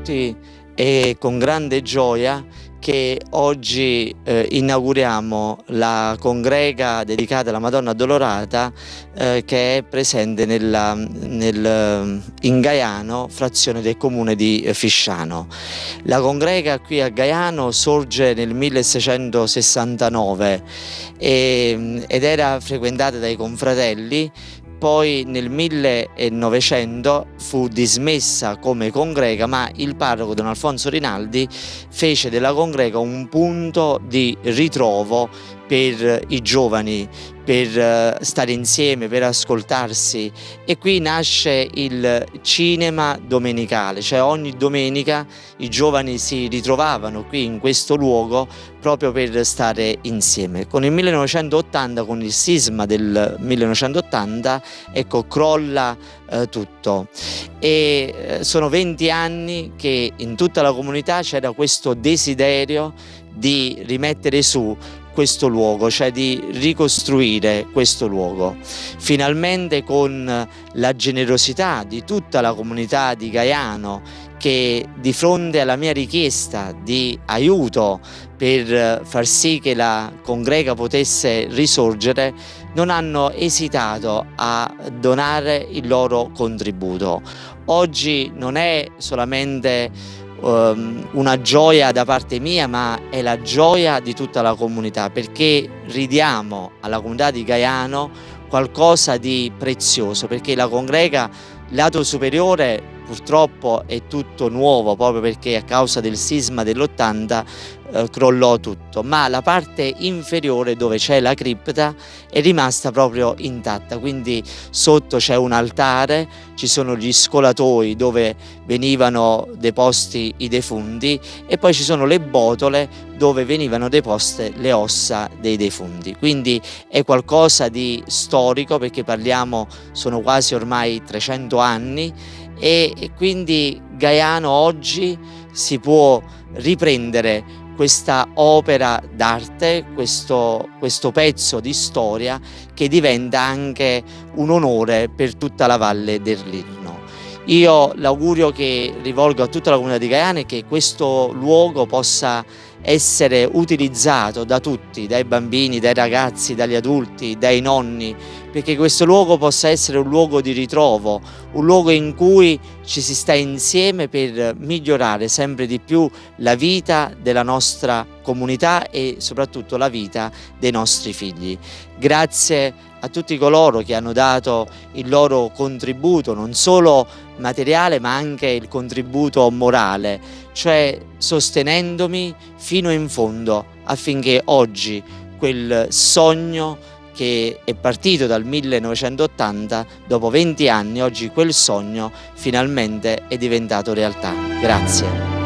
tutti è con grande gioia che oggi eh, inauguriamo la congrega dedicata alla Madonna Addolorata eh, che è presente nella, nel, in Gaiano, frazione del comune di Fisciano. La congrega qui a Gaiano sorge nel 1669 e, ed era frequentata dai confratelli poi nel 1900 fu dismessa come congrega ma il parroco Don Alfonso Rinaldi fece della congrega un punto di ritrovo per i giovani, per eh, stare insieme, per ascoltarsi e qui nasce il cinema domenicale, cioè ogni domenica i giovani si ritrovavano qui in questo luogo proprio per stare insieme. Con il 1980, con il sisma del 1980, ecco, crolla eh, tutto e eh, sono 20 anni che in tutta la comunità c'era questo desiderio di rimettere su questo luogo, cioè di ricostruire questo luogo. Finalmente con la generosità di tutta la comunità di Gaiano che di fronte alla mia richiesta di aiuto per far sì che la congrega potesse risorgere non hanno esitato a donare il loro contributo. Oggi non è solamente um, una gioia da parte mia ma è la gioia di tutta la comunità perché ridiamo alla comunità di Gaiano qualcosa di prezioso perché la congrega lato superiore purtroppo è tutto nuovo proprio perché a causa del sisma dell'80 eh, crollò tutto, ma la parte inferiore dove c'è la cripta è rimasta proprio intatta, quindi sotto c'è un altare, ci sono gli scolatoi dove venivano deposti i defunti e poi ci sono le botole dove venivano deposte le ossa dei defunti. Quindi è qualcosa di storico perché parliamo, sono quasi ormai 300 anni e quindi Gaiano oggi si può riprendere questa opera d'arte, questo, questo, pezzo di storia che diventa anche un onore per tutta la valle del Lirno. Io l'augurio che rivolgo a tutta la comunità di Gaiano è che questo luogo possa essere utilizzato da tutti, dai bambini, dai ragazzi, dagli adulti, dai nonni, perché questo luogo possa essere un luogo di ritrovo, un luogo in cui ci si sta insieme per migliorare sempre di più la vita della nostra comunità e soprattutto la vita dei nostri figli. Grazie a tutti coloro che hanno dato il loro contributo, non solo materiale ma anche il contributo morale, cioè sostenendomi fino in fondo affinché oggi quel sogno che è partito dal 1980, dopo 20 anni oggi quel sogno finalmente è diventato realtà. Grazie.